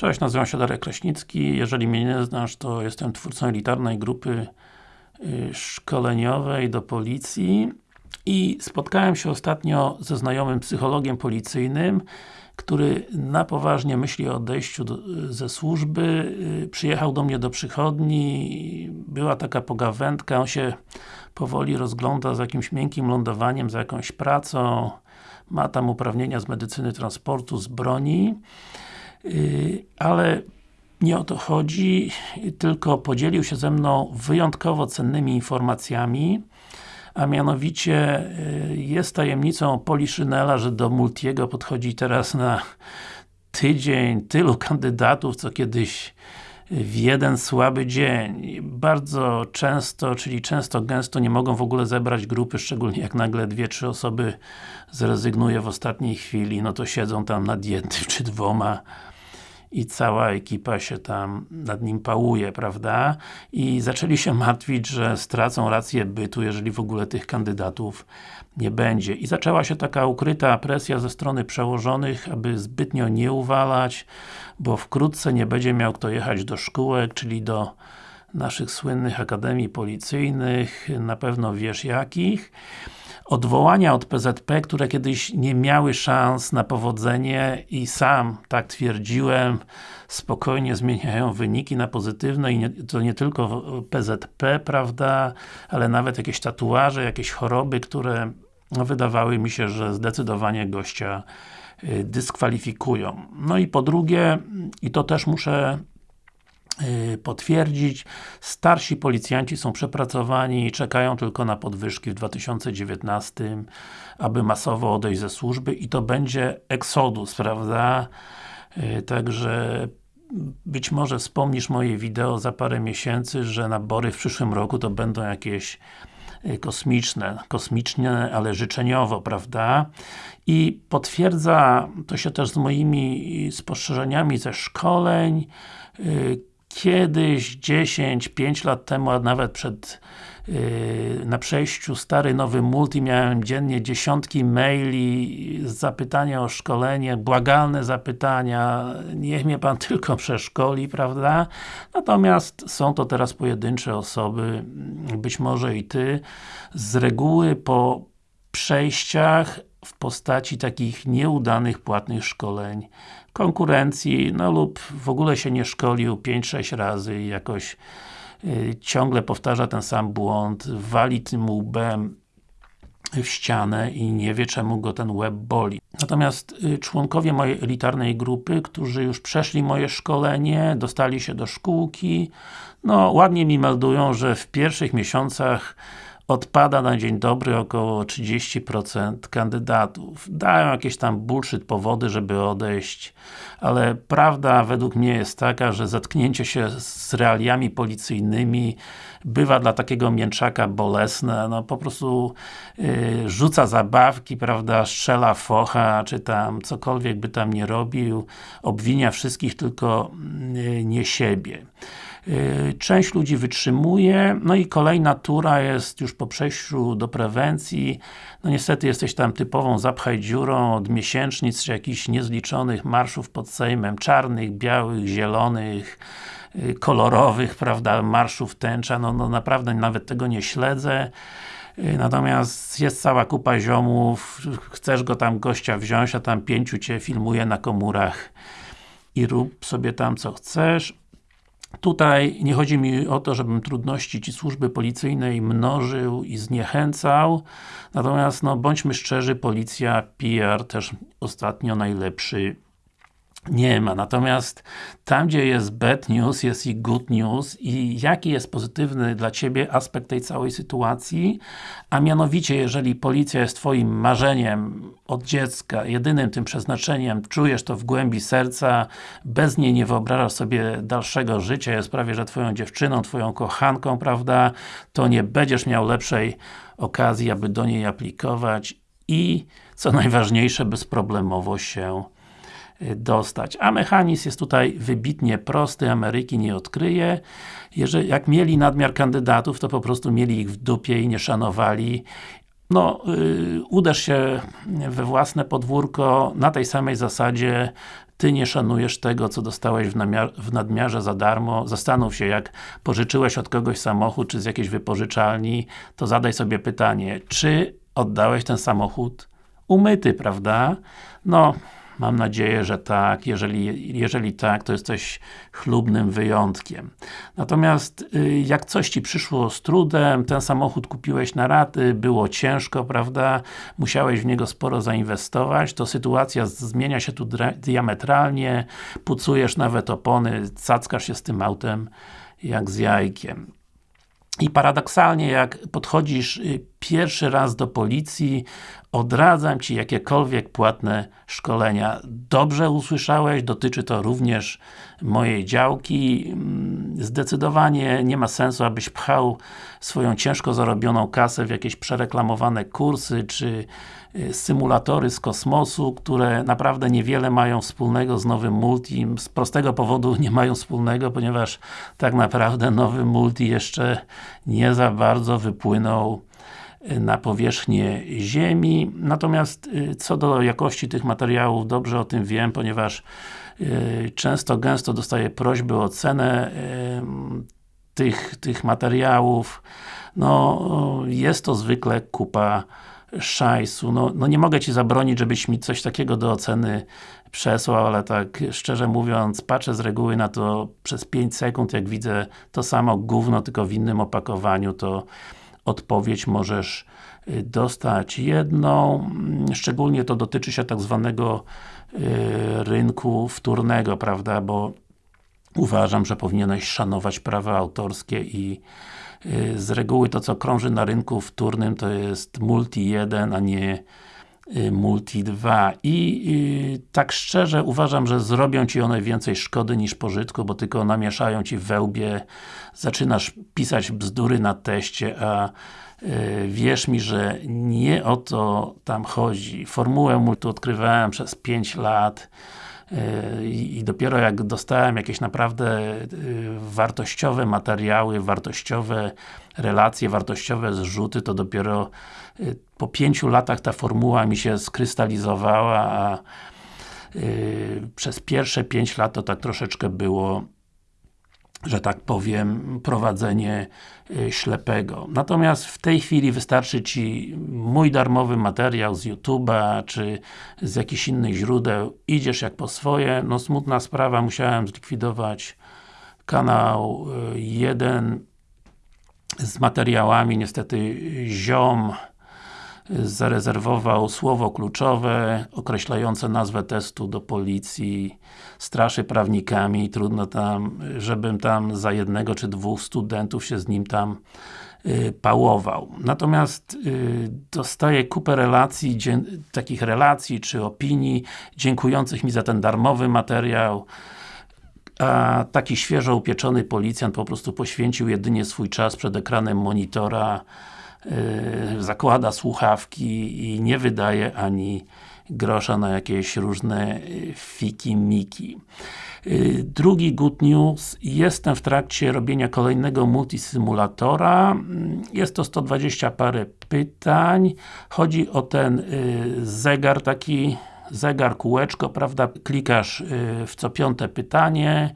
Cześć, nazywam się Darek Kraśnicki. Jeżeli mnie nie znasz, to jestem twórcą elitarnej grupy y, szkoleniowej do policji i spotkałem się ostatnio ze znajomym psychologiem policyjnym, który na poważnie myśli o odejściu do, ze służby. Y, przyjechał do mnie do przychodni, była taka pogawędka, on się powoli rozgląda z jakimś miękkim lądowaniem, za jakąś pracą, ma tam uprawnienia z medycyny transportu, z broni. Y, ale nie o to chodzi, tylko podzielił się ze mną wyjątkowo cennymi informacjami, a mianowicie y, jest tajemnicą Poliszynela, że do Multiego podchodzi teraz na tydzień tylu kandydatów, co kiedyś w jeden słaby dzień. Bardzo często, czyli często, gęsto nie mogą w ogóle zebrać grupy, szczególnie jak nagle dwie, trzy osoby zrezygnuje w ostatniej chwili, no to siedzą tam nad jednym czy dwoma i cała ekipa się tam nad nim pałuje, prawda? I zaczęli się martwić, że stracą rację bytu, jeżeli w ogóle tych kandydatów nie będzie. I zaczęła się taka ukryta presja ze strony przełożonych, aby zbytnio nie uwalać, bo wkrótce nie będzie miał kto jechać do szkółek, czyli do naszych słynnych akademii policyjnych, na pewno wiesz jakich odwołania od PZP, które kiedyś nie miały szans na powodzenie i sam tak twierdziłem, spokojnie zmieniają wyniki na pozytywne i nie, to nie tylko PZP, prawda, ale nawet jakieś tatuaże, jakieś choroby, które no, wydawały mi się, że zdecydowanie gościa y, dyskwalifikują. No i po drugie, i to też muszę potwierdzić. Starsi policjanci są przepracowani i czekają tylko na podwyżki w 2019, aby masowo odejść ze służby i to będzie eksodus, prawda? Y, także być może wspomnisz moje wideo za parę miesięcy, że nabory w przyszłym roku to będą jakieś y, kosmiczne, kosmiczne, ale życzeniowo, prawda? I potwierdza to się też z moimi spostrzeżeniami ze szkoleń, kiedyś, 10, 5 lat temu, a nawet przed yy, na przejściu stary, nowy multi miałem dziennie dziesiątki maili zapytania o szkolenie, błagalne zapytania, niech mnie Pan tylko przeszkoli, prawda? Natomiast są to teraz pojedyncze osoby, być może i Ty, z reguły po przejściach w postaci takich nieudanych płatnych szkoleń konkurencji, no lub w ogóle się nie szkolił 5-6 razy i jakoś y, ciągle powtarza ten sam błąd, wali tym łbem w ścianę i nie wie czemu go ten łeb boli. Natomiast y, członkowie mojej elitarnej grupy, którzy już przeszli moje szkolenie, dostali się do szkółki, no ładnie mi meldują, że w pierwszych miesiącach odpada na dzień dobry około 30% kandydatów. Dają jakieś tam bullshit powody, żeby odejść, ale prawda według mnie jest taka, że zetknięcie się z realiami policyjnymi bywa dla takiego mięczaka bolesne, no po prostu yy, rzuca zabawki, prawda, strzela focha, czy tam cokolwiek by tam nie robił, obwinia wszystkich, tylko yy, nie siebie. Y, część ludzi wytrzymuje, no i kolejna tura jest już po przejściu do prewencji. No niestety jesteś tam typową zapchaj dziurą od miesięcznic, czy jakichś niezliczonych marszów pod Sejmem, czarnych, białych, zielonych, y, kolorowych, prawda, marszów tęcza, no, no naprawdę nawet tego nie śledzę. Y, natomiast jest cała kupa ziomów, chcesz go tam gościa wziąć, a tam pięciu Cię filmuje na komórach i rób sobie tam co chcesz. Tutaj nie chodzi mi o to, żebym trudności ci służby policyjnej mnożył i zniechęcał, natomiast no, bądźmy szczerzy, policja, PR też ostatnio najlepszy nie ma. Natomiast tam, gdzie jest bad news, jest i good news. I jaki jest pozytywny dla Ciebie aspekt tej całej sytuacji, a mianowicie, jeżeli policja jest Twoim marzeniem od dziecka, jedynym tym przeznaczeniem, czujesz to w głębi serca, bez niej nie wyobrażasz sobie dalszego życia, jest prawie, że Twoją dziewczyną, Twoją kochanką, prawda, to nie będziesz miał lepszej okazji, aby do niej aplikować i, co najważniejsze, bezproblemowo się dostać. A mechanizm jest tutaj wybitnie prosty, Ameryki nie odkryje. Jeżeli, jak mieli nadmiar kandydatów, to po prostu mieli ich w dupie i nie szanowali. No, yy, uderz się we własne podwórko na tej samej zasadzie Ty nie szanujesz tego, co dostałeś w, w nadmiarze za darmo. Zastanów się, jak pożyczyłeś od kogoś samochód, czy z jakiejś wypożyczalni, to zadaj sobie pytanie, czy oddałeś ten samochód umyty, prawda? No, Mam nadzieję, że tak. Jeżeli, jeżeli tak, to jesteś chlubnym wyjątkiem. Natomiast y, jak coś Ci przyszło z trudem, ten samochód kupiłeś na raty, było ciężko, prawda? Musiałeś w niego sporo zainwestować, to sytuacja zmienia się tu diametralnie, pucujesz nawet opony, cackasz się z tym autem jak z jajkiem. I paradoksalnie, jak podchodzisz y, pierwszy raz do policji, odradzam Ci jakiekolwiek płatne szkolenia. Dobrze usłyszałeś, dotyczy to również mojej działki. Mm, zdecydowanie nie ma sensu, abyś pchał swoją ciężko zarobioną kasę w jakieś przereklamowane kursy, czy y, symulatory z kosmosu, które naprawdę niewiele mają wspólnego z nowym multi. Z prostego powodu nie mają wspólnego, ponieważ tak naprawdę nowy multi jeszcze nie za bardzo wypłynął na powierzchnię Ziemi. Natomiast y, co do jakości tych materiałów, dobrze o tym wiem, ponieważ y, często, gęsto dostaję prośby o cenę y, tych, tych materiałów. No, jest to zwykle kupa szajsu. No, no nie mogę Ci zabronić, żebyś mi coś takiego do oceny przesłał, ale tak szczerze mówiąc, patrzę z reguły na to przez 5 sekund, jak widzę to samo gówno, tylko w innym opakowaniu, to odpowiedź możesz y, dostać jedną, mm, szczególnie to dotyczy się tak zwanego y, rynku wtórnego, prawda, bo uważam, że powinieneś szanować prawa autorskie i y, z reguły to co krąży na rynku wtórnym to jest Multi 1, a nie Multi 2 i tak szczerze uważam, że zrobią Ci one więcej szkody niż pożytku, bo tylko namieszają Ci wełbie, zaczynasz pisać bzdury na teście, a y, wierz mi, że nie o to tam chodzi. Formułę multi odkrywałem przez 5 lat y, i dopiero jak dostałem jakieś naprawdę y, wartościowe materiały, wartościowe relacje, wartościowe zrzuty, to dopiero po pięciu latach ta formuła mi się skrystalizowała, a przez pierwsze pięć lat to tak troszeczkę było że tak powiem, prowadzenie y, ślepego. Natomiast w tej chwili wystarczy Ci mój darmowy materiał z YouTube'a, czy z jakichś innych źródeł, idziesz jak po swoje, no smutna sprawa, musiałem zlikwidować kanał y, jeden z materiałami, niestety ziom zarezerwował słowo kluczowe określające nazwę testu do policji, straszy prawnikami, trudno tam, żebym tam za jednego czy dwóch studentów się z nim tam y, pałował. Natomiast y, dostaję kupę relacji, takich relacji czy opinii, dziękujących mi za ten darmowy materiał, a taki świeżo upieczony policjant po prostu poświęcił jedynie swój czas przed ekranem monitora zakłada słuchawki i nie wydaje ani grosza na jakieś różne y, fiki-miki. Y, drugi good news, jestem w trakcie robienia kolejnego multisymulatora, jest to 120 parę pytań, chodzi o ten zegar taki, zegar kółeczko, prawda, klikasz w co piąte pytanie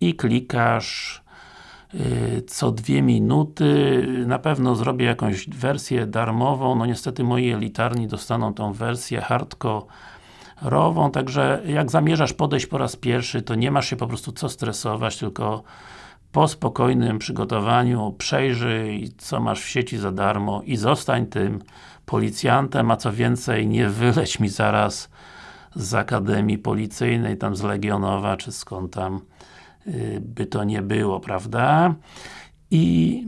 i klikasz Y, co dwie minuty. Na pewno zrobię jakąś wersję darmową, no niestety moi elitarni dostaną tą wersję hardcore'ową, także jak zamierzasz podejść po raz pierwszy, to nie masz się po prostu co stresować, tylko po spokojnym przygotowaniu przejrzyj, co masz w sieci za darmo i zostań tym policjantem, a co więcej, nie wyleć mi zaraz z Akademii Policyjnej, tam z Legionowa, czy skąd tam Y, by to nie było, prawda? I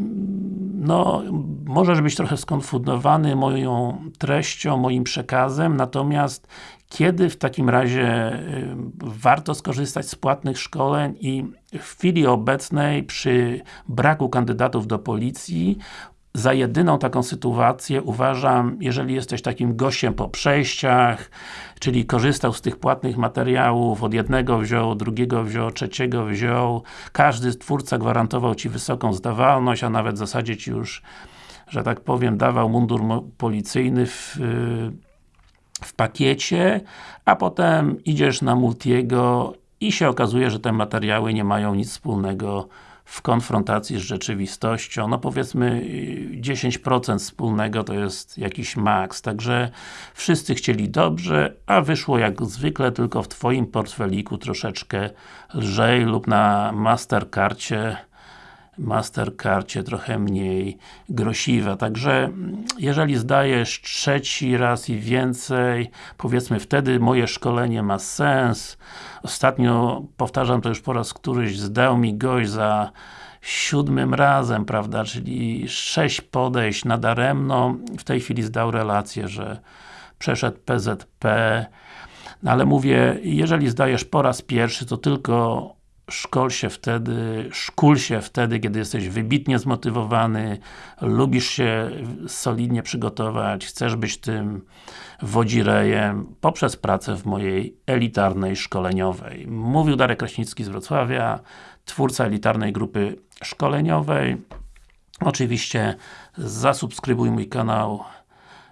no, możesz być trochę skonfundowany moją treścią, moim przekazem, natomiast kiedy w takim razie y, warto skorzystać z płatnych szkoleń i w chwili obecnej przy braku kandydatów do policji za jedyną taką sytuację uważam, jeżeli jesteś takim gościem po przejściach, czyli korzystał z tych płatnych materiałów, od jednego wziął, drugiego wziął, trzeciego wziął, każdy twórca gwarantował Ci wysoką zdawalność, a nawet w zasadzie Ci już, że tak powiem, dawał mundur policyjny w, w pakiecie, a potem idziesz na Multiego i się okazuje, że te materiały nie mają nic wspólnego w konfrontacji z rzeczywistością, no powiedzmy 10% wspólnego to jest jakiś maks, także wszyscy chcieli dobrze, a wyszło jak zwykle tylko w Twoim portfeliku troszeczkę lżej lub na Mastercardzie Mastercardzie trochę mniej grosiwe, także jeżeli zdajesz trzeci raz i więcej, powiedzmy wtedy moje szkolenie ma sens. Ostatnio, powtarzam to już po raz któryś, zdał mi gość za siódmym razem, prawda, czyli sześć podejść nadaremno, w tej chwili zdał relację, że przeszedł PZP, no ale mówię, jeżeli zdajesz po raz pierwszy, to tylko szkol się wtedy, szkól się wtedy, kiedy jesteś wybitnie zmotywowany, lubisz się solidnie przygotować, chcesz być tym wodzirejem poprzez pracę w mojej elitarnej szkoleniowej. Mówił Darek Kraśnicki z Wrocławia, twórca elitarnej grupy szkoleniowej. Oczywiście zasubskrybuj mój kanał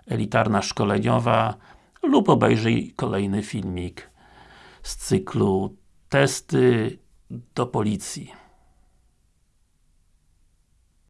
Elitarna Szkoleniowa lub obejrzyj kolejny filmik z cyklu testy do policji.